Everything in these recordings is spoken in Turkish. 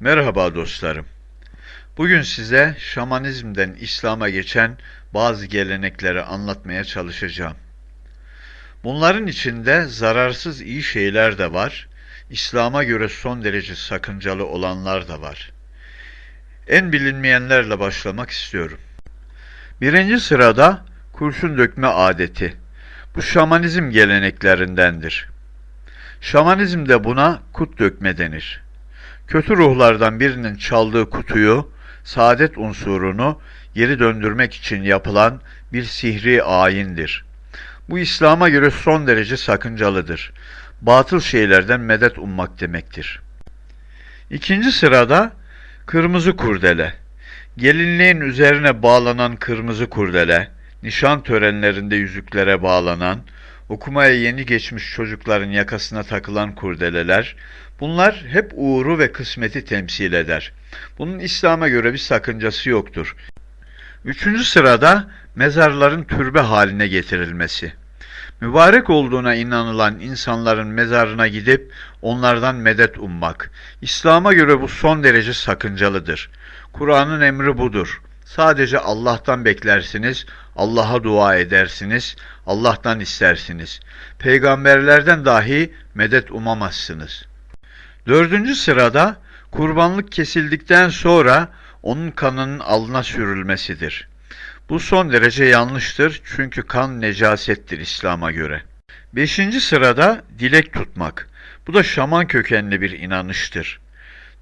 Merhaba dostlarım. Bugün size şamanizmden İslam'a geçen bazı gelenekleri anlatmaya çalışacağım. Bunların içinde zararsız iyi şeyler de var, İslam'a göre son derece sakıncalı olanlar da var. En bilinmeyenlerle başlamak istiyorum. Birinci sırada kurşun dökme adeti. Bu şamanizm geleneklerindendir. Şamanizmde buna kut dökme denir. Kötü ruhlardan birinin çaldığı kutuyu, saadet unsurunu geri döndürmek için yapılan bir sihri ayindir. Bu İslam'a göre son derece sakıncalıdır. Batıl şeylerden medet ummak demektir. İkinci sırada kırmızı kurdele. Gelinliğin üzerine bağlanan kırmızı kurdele, nişan törenlerinde yüzüklere bağlanan, okumaya yeni geçmiş çocukların yakasına takılan kurdeleler, bunlar hep uğuru ve kısmeti temsil eder. Bunun İslam'a göre bir sakıncası yoktur. Üçüncü sırada mezarların türbe haline getirilmesi. Mübarek olduğuna inanılan insanların mezarına gidip onlardan medet ummak. İslam'a göre bu son derece sakıncalıdır. Kur'an'ın emri budur. Sadece Allah'tan beklersiniz, Allah'a dua edersiniz, Allah'tan istersiniz. Peygamberlerden dahi medet umamazsınız. Dördüncü sırada kurbanlık kesildikten sonra onun kanının alına sürülmesidir. Bu son derece yanlıştır çünkü kan necasettir İslam'a göre. Beşinci sırada dilek tutmak. Bu da şaman kökenli bir inanıştır.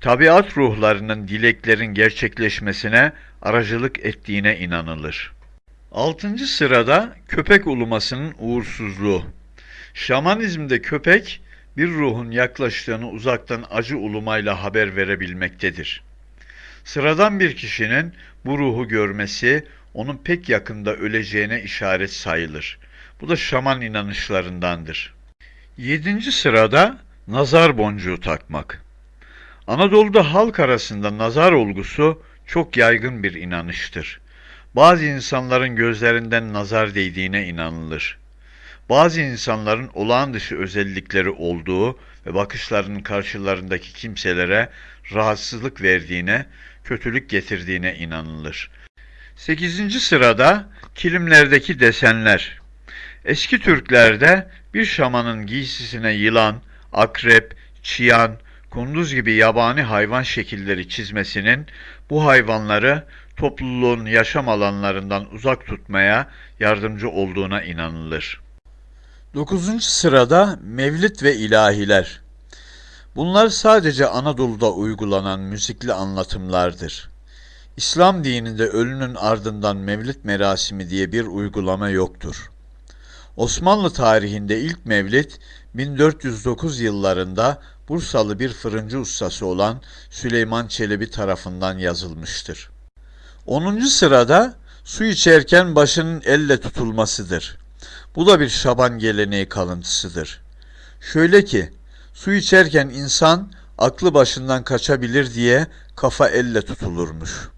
Tabiat ruhlarının dileklerin gerçekleşmesine aracılık ettiğine inanılır. Altıncı sırada köpek ulumasının uğursuzluğu. Şamanizmde köpek bir ruhun yaklaştığını uzaktan acı ulumayla haber verebilmektedir. Sıradan bir kişinin bu ruhu görmesi onun pek yakında öleceğine işaret sayılır. Bu da şaman inanışlarındandır. Yedinci sırada nazar boncuğu takmak. Anadolu'da halk arasında nazar olgusu çok yaygın bir inanıştır. Bazı insanların gözlerinden nazar değdiğine inanılır. Bazı insanların olağan dışı özellikleri olduğu ve bakışlarının karşılarındaki kimselere rahatsızlık verdiğine, kötülük getirdiğine inanılır. 8. sırada kilimlerdeki desenler. Eski Türklerde bir şamanın giysisine yılan, akrep, çiyan, kunduz gibi yabani hayvan şekilleri çizmesinin bu hayvanları topluluğun yaşam alanlarından uzak tutmaya yardımcı olduğuna inanılır. 9. sırada Mevlid ve ilahiler. Bunlar sadece Anadolu'da uygulanan müzikli anlatımlardır. İslam dininde ölünün ardından mevlid merasimi diye bir uygulama yoktur. Osmanlı tarihinde ilk mevlid 1409 yıllarında Bursalı bir fırıncı ustası olan Süleyman Çelebi tarafından yazılmıştır. 10. sırada su içerken başının elle tutulmasıdır. Bu da bir şaban geleneği kalıntısıdır. Şöyle ki, su içerken insan aklı başından kaçabilir diye kafa elle tutulurmuş.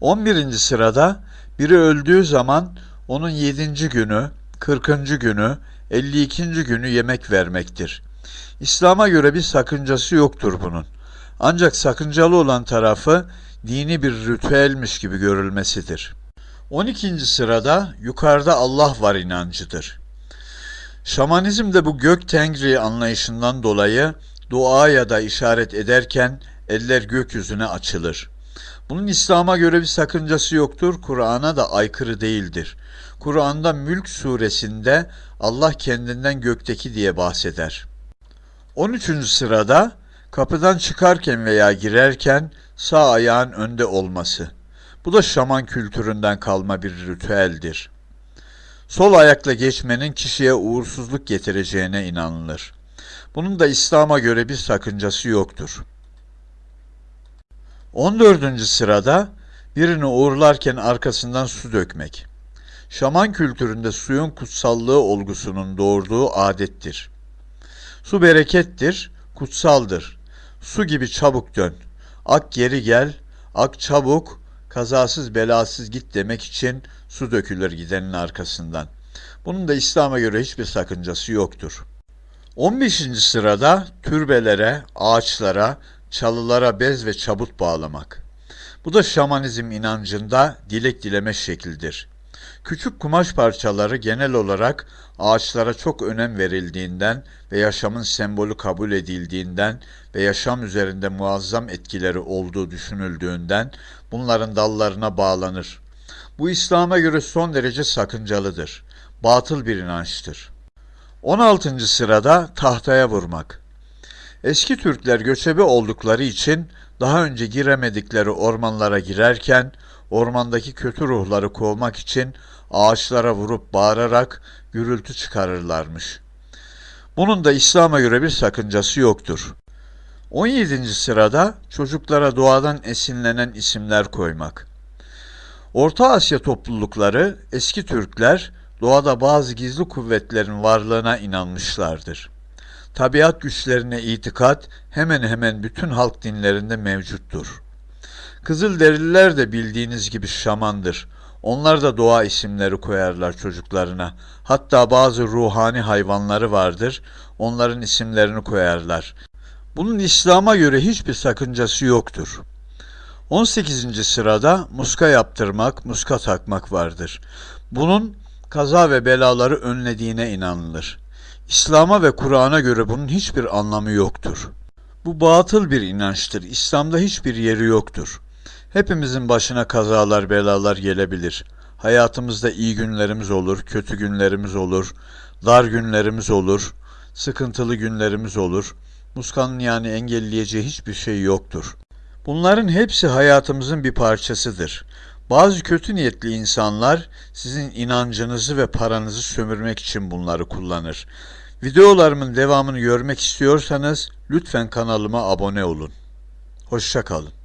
11. sırada biri öldüğü zaman onun 7. günü, 40. günü, 52. günü yemek vermektir. İslam'a göre bir sakıncası yoktur bunun. Ancak sakıncalı olan tarafı dini bir ritüelmiş gibi görülmesidir. 12. sırada yukarıda Allah var inancıdır. Şamanizm de bu gök tengri anlayışından dolayı dua ya da işaret ederken eller gökyüzüne açılır. Bunun İslam'a göre bir sakıncası yoktur, Kur'an'a da aykırı değildir. Kur'an'da Mülk suresinde Allah kendinden gökteki diye bahseder. 13. sırada kapıdan çıkarken veya girerken sağ ayağın önde olması. Bu da şaman kültüründen kalma bir ritüeldir. Sol ayakla geçmenin kişiye uğursuzluk getireceğine inanılır. Bunun da İslam'a göre bir sakıncası yoktur. 14. sırada birini uğurlarken arkasından su dökmek. Şaman kültüründe suyun kutsallığı olgusunun doğurduğu adettir. Su berekettir, kutsaldır. Su gibi çabuk dön. Ak geri gel, ak çabuk, kazasız belasız git demek için su dökülür gidenin arkasından. Bunun da İslam'a göre hiçbir sakıncası yoktur. 15. sırada türbelere, ağaçlara, çalılara bez ve çabut bağlamak. Bu da şamanizm inancında dilek dileme şekildir. Küçük kumaş parçaları genel olarak ağaçlara çok önem verildiğinden ve yaşamın sembolü kabul edildiğinden ve yaşam üzerinde muazzam etkileri olduğu düşünüldüğünden bunların dallarına bağlanır. Bu İslam'a göre son derece sakıncalıdır. Batıl bir inançtır. 16. sırada tahtaya vurmak. Eski Türkler göçebe oldukları için daha önce giremedikleri ormanlara girerken ormandaki kötü ruhları kovmak için ağaçlara vurup bağırarak gürültü çıkarırlarmış. Bunun da İslam'a göre bir sakıncası yoktur. 17. sırada çocuklara doğadan esinlenen isimler koymak. Orta Asya toplulukları eski Türkler doğada bazı gizli kuvvetlerin varlığına inanmışlardır. Tabiat güçlerine itikat hemen hemen bütün halk dinlerinde mevcuttur. Kızılderililer de bildiğiniz gibi şamandır. Onlar da doğa isimleri koyarlar çocuklarına. Hatta bazı ruhani hayvanları vardır. Onların isimlerini koyarlar. Bunun İslam'a göre hiçbir sakıncası yoktur. 18. sırada muska yaptırmak, muska takmak vardır. Bunun kaza ve belaları önlediğine inanılır. İslam'a ve Kur'an'a göre bunun hiçbir anlamı yoktur. Bu batıl bir inançtır. İslam'da hiçbir yeri yoktur. Hepimizin başına kazalar, belalar gelebilir. Hayatımızda iyi günlerimiz olur, kötü günlerimiz olur, dar günlerimiz olur, sıkıntılı günlerimiz olur. Muskanın yani engelleyeceği hiçbir şey yoktur. Bunların hepsi hayatımızın bir parçasıdır. Bazı kötü niyetli insanlar sizin inancınızı ve paranızı sömürmek için bunları kullanır. Videolarımın devamını görmek istiyorsanız lütfen kanalıma abone olun. Hoşçakalın.